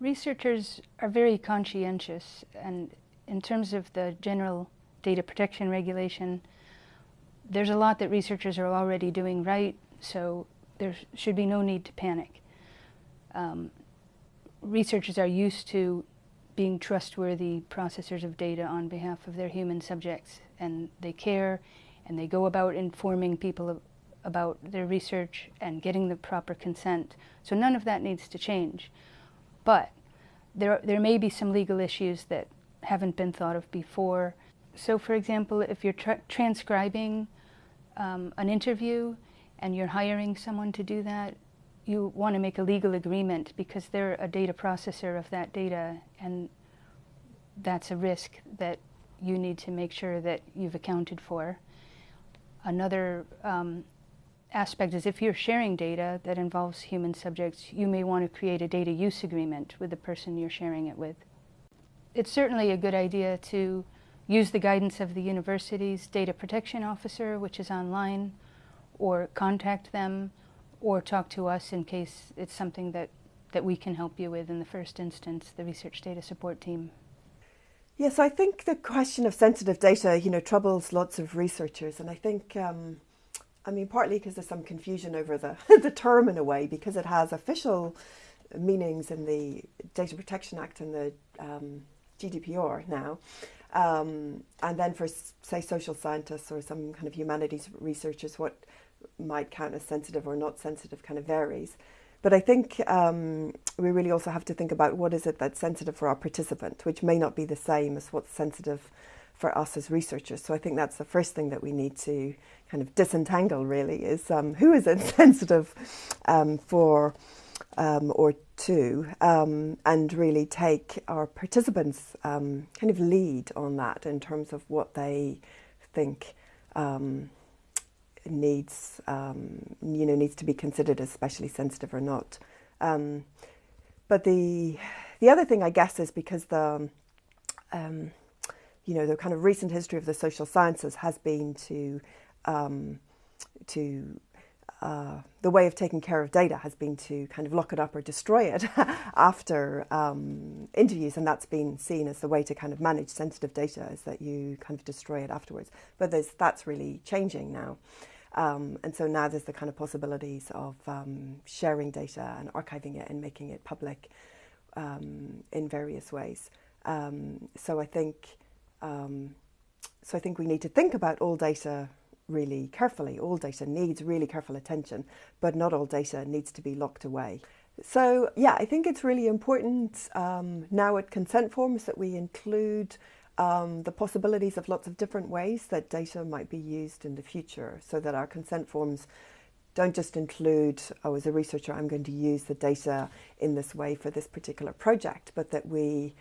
Researchers are very conscientious and in terms of the general data protection regulation, there's a lot that researchers are already doing right, so there should be no need to panic. Um, researchers are used to being trustworthy processors of data on behalf of their human subjects, and they care, and they go about informing people of, about their research and getting the proper consent. So none of that needs to change. But there, there may be some legal issues that haven't been thought of before. So for example, if you're tra transcribing um, an interview and you're hiring someone to do that, you want to make a legal agreement because they're a data processor of that data and that's a risk that you need to make sure that you've accounted for. Another um, aspect is if you're sharing data that involves human subjects, you may want to create a data use agreement with the person you're sharing it with. It's certainly a good idea to use the guidance of the university's data protection officer, which is online, or contact them, or talk to us in case it's something that, that we can help you with in the first instance, the research data support team. Yes, I think the question of sensitive data, you know, troubles lots of researchers, and I think um, I mean, partly because there's some confusion over the, the term in a way, because it has official meanings in the Data Protection Act and the um, GDPR now. Um, and then for, say, social scientists or some kind of humanities researchers, what might count as sensitive or not sensitive kind of varies. But I think um, we really also have to think about what is it that's sensitive for our participant, which may not be the same as what's sensitive for us as researchers. So I think that's the first thing that we need to kind of disentangle really is um, who is insensitive um, for um, or to, um, and really take our participants um, kind of lead on that in terms of what they think um, needs you know needs to be considered as especially sensitive or not. but the the other thing I guess is because the you know the kind of recent history of the social sciences has been to um, to uh, the way of taking care of data has been to kind of lock it up or destroy it after um, interviews, and that's been seen as the way to kind of manage sensitive data is that you kind of destroy it afterwards. But that's really changing now. Um, and so now there's the kind of possibilities of um, sharing data and archiving it and making it public um, in various ways. Um, so I think um, so I think we need to think about all data really carefully. All data needs really careful attention, but not all data needs to be locked away. So yeah, I think it's really important um, now at consent forms that we include um, the possibilities of lots of different ways that data might be used in the future so that our consent forms don't just include, oh, as a researcher, I'm going to use the data in this way for this particular project, but that we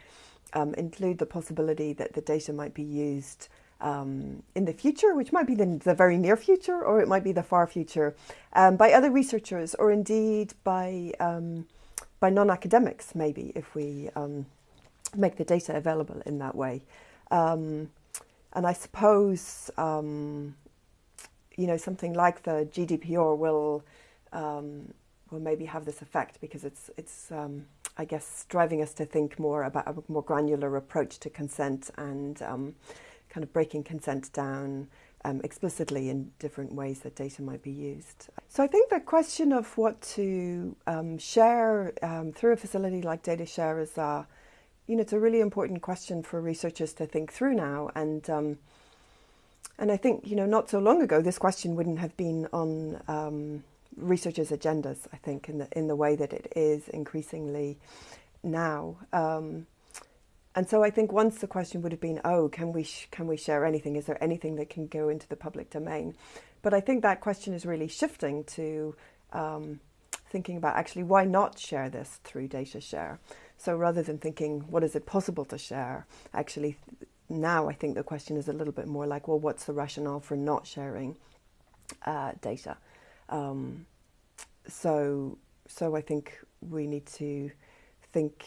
um, include the possibility that the data might be used um, in the future, which might be the, the, very near future or it might be the far future, um, by other researchers or indeed by, um, by non-academics maybe if we um, make the data available in that way. Um, and I suppose, um, you know, something like the GDPR will, will maybe have this effect because it's, it's I guess, driving us to think more about a more granular approach to consent and kind of breaking consent down um, explicitly in different ways that data might be used. So I think the question of what to um, share um, through a facility like Data Share is, uh, you know, it's a really important question for researchers to think through now. And um, and I think, you know, not so long ago, this question wouldn't have been on um, researchers' agendas, I think, in the, in the way that it is increasingly now. Um, and so I think once the question would have been, oh, can we, can we share anything? Is there anything that can go into the public domain? But I think that question is really shifting to um, thinking about actually why not share this through data share? So rather than thinking, what is it possible to share? Actually, now I think the question is a little bit more like, well, what's the rationale for not sharing uh, data? Um, so, so I think we need to think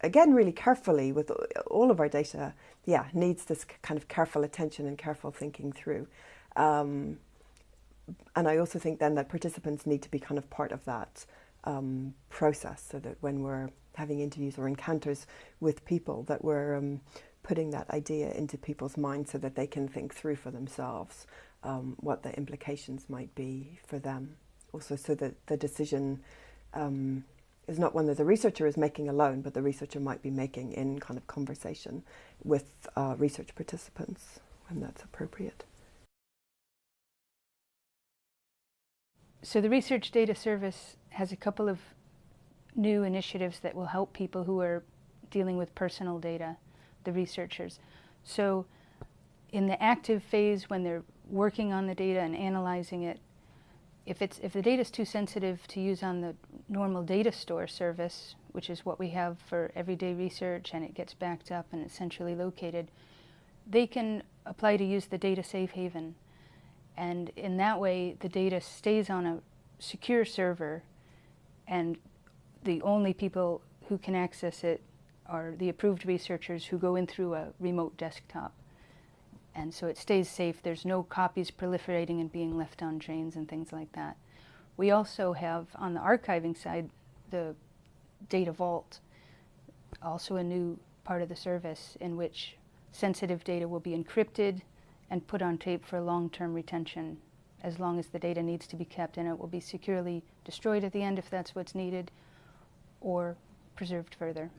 again, really carefully with all of our data, yeah, needs this kind of careful attention and careful thinking through. Um, and I also think then that participants need to be kind of part of that um, process so that when we're having interviews or encounters with people that were um, putting that idea into people's minds so that they can think through for themselves um, what the implications might be for them. Also, so that the decision um, is not one that the researcher is making alone, but the researcher might be making in kind of conversation with uh, research participants when that's appropriate. So the Research Data Service has a couple of new initiatives that will help people who are dealing with personal data, the researchers. So in the active phase when they're working on the data and analyzing it, if, it's, if the data is too sensitive to use on the normal data store service, which is what we have for everyday research and it gets backed up and it's centrally located, they can apply to use the data safe haven. And in that way, the data stays on a secure server and the only people who can access it are the approved researchers who go in through a remote desktop. And so it stays safe. There's no copies proliferating and being left on drains and things like that. We also have, on the archiving side, the Data Vault, also a new part of the service in which sensitive data will be encrypted and put on tape for long-term retention as long as the data needs to be kept and it will be securely destroyed at the end if that's what's needed or preserved further.